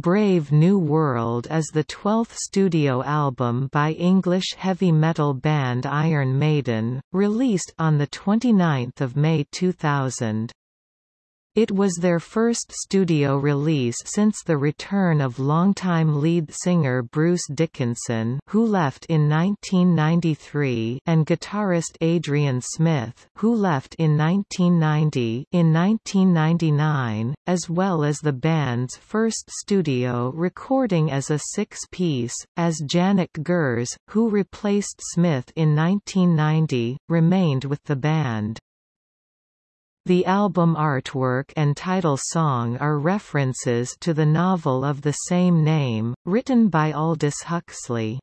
Brave New World is the twelfth studio album by English heavy metal band Iron Maiden, released on 29 May 2000. It was their first studio release since the return of longtime lead singer Bruce Dickinson who left in 1993 and guitarist Adrian Smith who left in 1990 in 1999, as well as the band's first studio recording as a six-piece, as Janick Gers, who replaced Smith in 1990, remained with the band. The album artwork and title song are references to the novel of the same name, written by Aldous Huxley.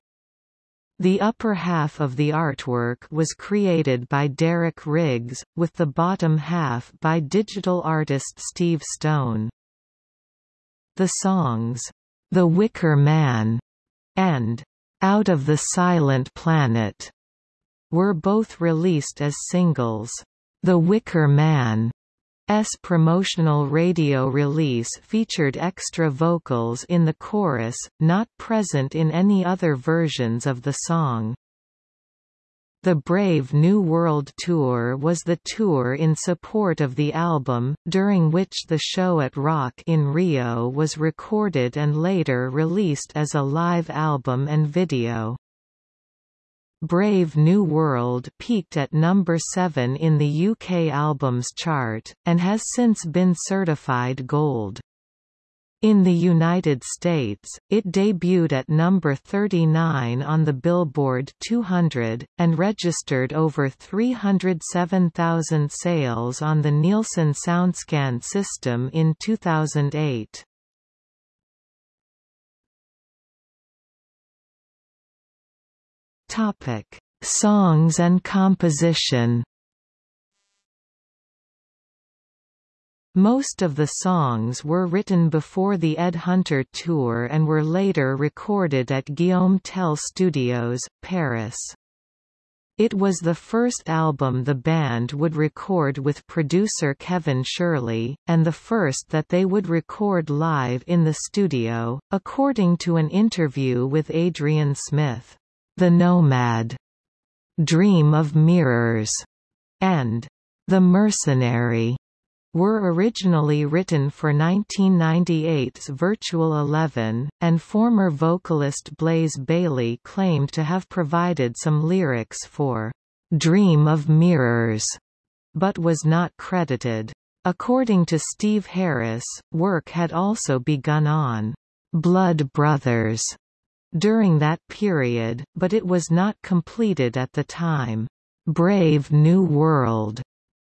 The upper half of the artwork was created by Derek Riggs, with the bottom half by digital artist Steve Stone. The songs, The Wicker Man and Out of the Silent Planet were both released as singles. The Wicker Man S promotional radio release featured extra vocals in the chorus, not present in any other versions of the song. The Brave New World Tour was the tour in support of the album, during which the show at Rock in Rio was recorded and later released as a live album and video. Brave New World peaked at number 7 in the UK albums chart, and has since been certified gold. In the United States, it debuted at number 39 on the Billboard 200, and registered over 307,000 sales on the Nielsen SoundScan system in 2008. Topic: Songs and composition. Most of the songs were written before the Ed Hunter tour and were later recorded at Guillaume Tell Studios, Paris. It was the first album the band would record with producer Kevin Shirley, and the first that they would record live in the studio, according to an interview with Adrian Smith. The Nomad, Dream of Mirrors, and The Mercenary were originally written for 1998's Virtual Eleven, and former vocalist Blaze Bayley claimed to have provided some lyrics for Dream of Mirrors, but was not credited. According to Steve Harris, work had also begun on Blood Brothers during that period, but it was not completed at the time. Brave New World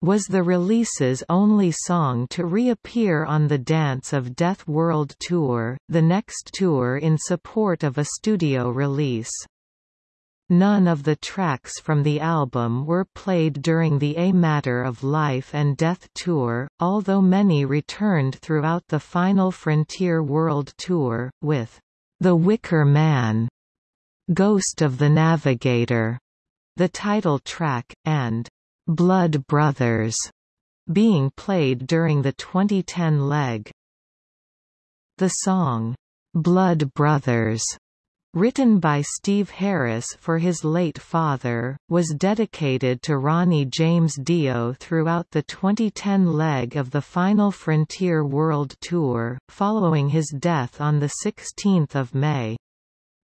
was the release's only song to reappear on the Dance of Death World Tour, the next tour in support of a studio release. None of the tracks from the album were played during the A Matter of Life and Death tour, although many returned throughout the final Frontier World Tour, with the Wicker Man, Ghost of the Navigator, the title track, and Blood Brothers being played during the 2010 leg. The song, Blood Brothers, written by Steve Harris for his late father, was dedicated to Ronnie James Dio throughout the 2010 leg of the Final Frontier World Tour, following his death on 16 May.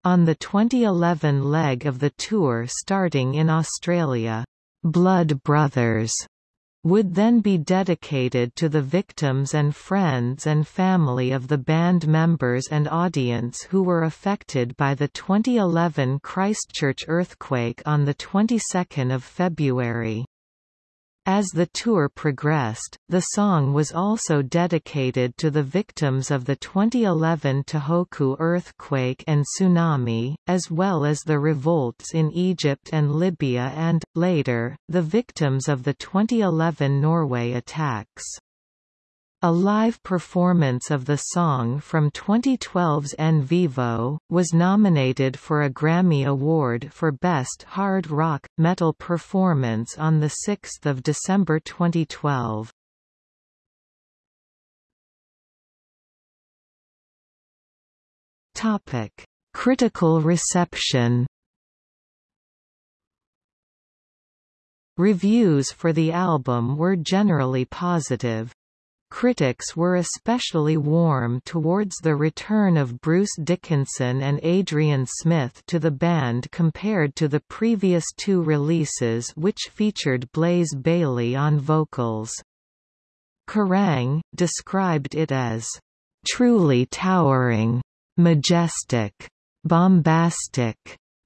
On the 2011 leg of the tour starting in Australia, "'Blood Brothers' would then be dedicated to the victims and friends and family of the band members and audience who were affected by the 2011 Christchurch earthquake on the 22nd of February. As the tour progressed, the song was also dedicated to the victims of the 2011 Tohoku earthquake and tsunami, as well as the revolts in Egypt and Libya and, later, the victims of the 2011 Norway attacks. A live performance of the song from 2012's En Vivo, was nominated for a Grammy Award for Best Hard Rock, Metal Performance on 6 December 2012. Topic: Critical reception. Reviews for the album were generally positive. Critics were especially warm towards the return of Bruce Dickinson and Adrian Smith to the band compared to the previous two releases which featured Blaze Bayley on vocals. Kerrang! described it as, "...truly towering, majestic, bombastic,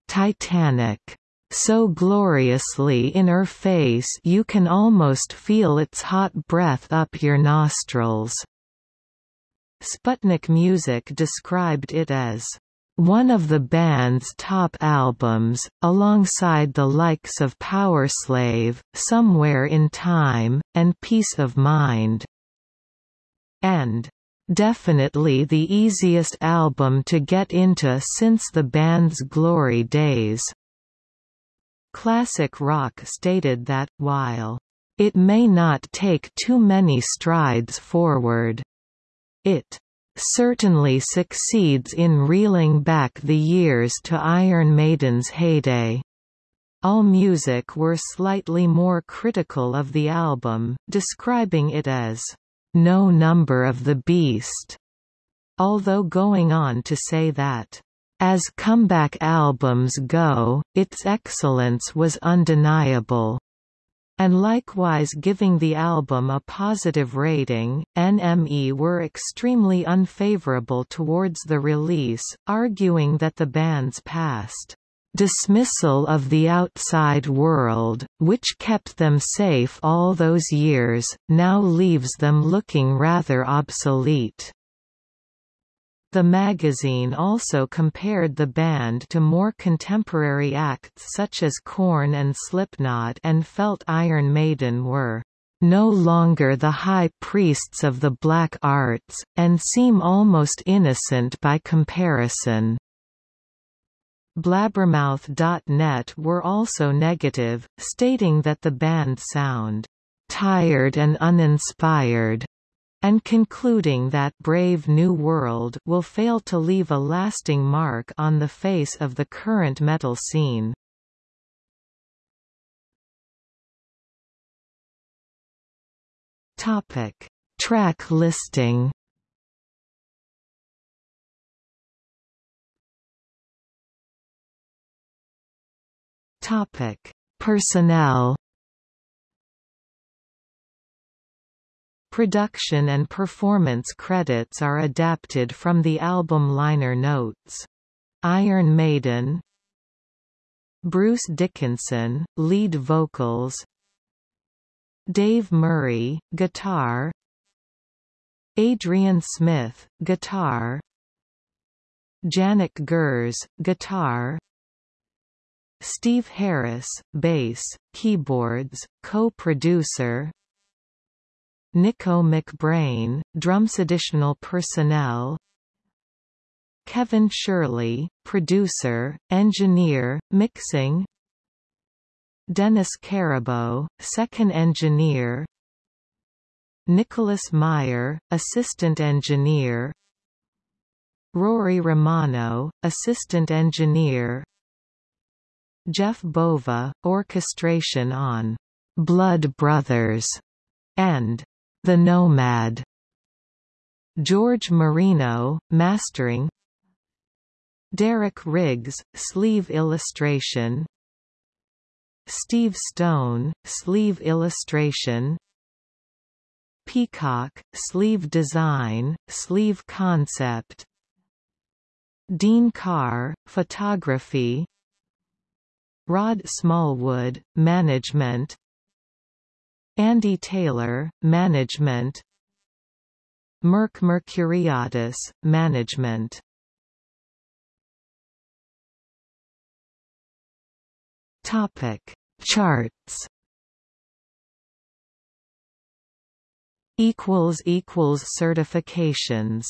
titanic." So gloriously in her face you can almost feel its hot breath up your nostrils." Sputnik Music described it as one of the band's top albums, alongside the likes of Powerslave, Somewhere in Time, and Piece of Mind. And definitely the easiest album to get into since the band's glory days. Classic rock stated that, while it may not take too many strides forward, it certainly succeeds in reeling back the years to Iron Maiden's heyday. AllMusic were slightly more critical of the album, describing it as, "...no number of the beast", although going on to say that, as comeback albums go, its excellence was undeniable. And likewise giving the album a positive rating, NME were extremely unfavorable towards the release, arguing that the band's past dismissal of the outside world, which kept them safe all those years, now leaves them looking rather obsolete. The magazine also compared the band to more contemporary acts such as Korn and Slipknot and felt Iron Maiden were no longer the high priests of the black arts, and seem almost innocent by comparison. Blabbermouth.net were also negative, stating that the band sound tired and uninspired and concluding that Brave New World will fail to leave a lasting mark on the face of the current metal scene. Topic: Track listing. Topic: Personnel. Production and performance credits are adapted from the album liner notes. Iron Maiden Bruce Dickinson, lead vocals Dave Murray, guitar Adrian Smith, guitar Janick Gers, guitar Steve Harris, bass, keyboards, co-producer Nicko McBrain, drums additional personnel. Kevin Shirley, producer, engineer, mixing. Denis Caribaux, second engineer. Nicholas Meyer, assistant engineer. Rory Romano, assistant engineer. Jeff Bova, orchestration on Blood Brothers and the Nomad. George Marino, mastering. Derek Riggs, sleeve illustration. Steve Stone, sleeve illustration. Peacock, sleeve design, sleeve concept. Dean Carr, photography. Rod Smallwood, management Andy Taylor, Management. Merck Mercuriadis, Management. Topic. Charts. Equals equals certifications